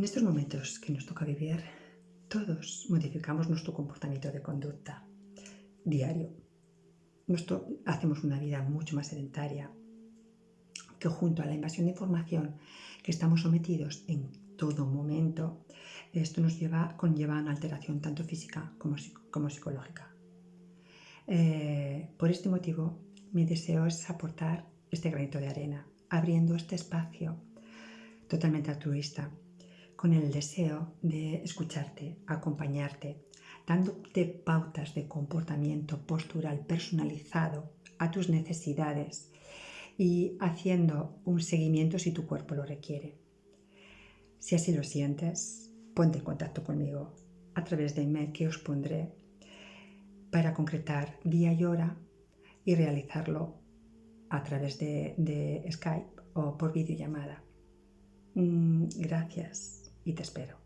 En estos momentos que nos toca vivir, todos modificamos nuestro comportamiento de conducta diario. Nuestro, hacemos una vida mucho más sedentaria, que junto a la invasión de información que estamos sometidos en todo momento, esto nos lleva, conlleva una alteración tanto física como, psicológica. Eh, por este motivo, mi deseo es aportar este granito de arena, abriendo este espacio totalmente altruista, con el deseo de escucharte, acompañarte, dándote pautas de comportamiento postural personalizado a tus necesidades y haciendo un seguimiento si tu cuerpo lo requiere. Si así lo sientes, ponte en contacto conmigo a través de email que os pondré para concretar día y hora y realizarlo a través de, de Skype o por videollamada. Mm, gracias y te espero.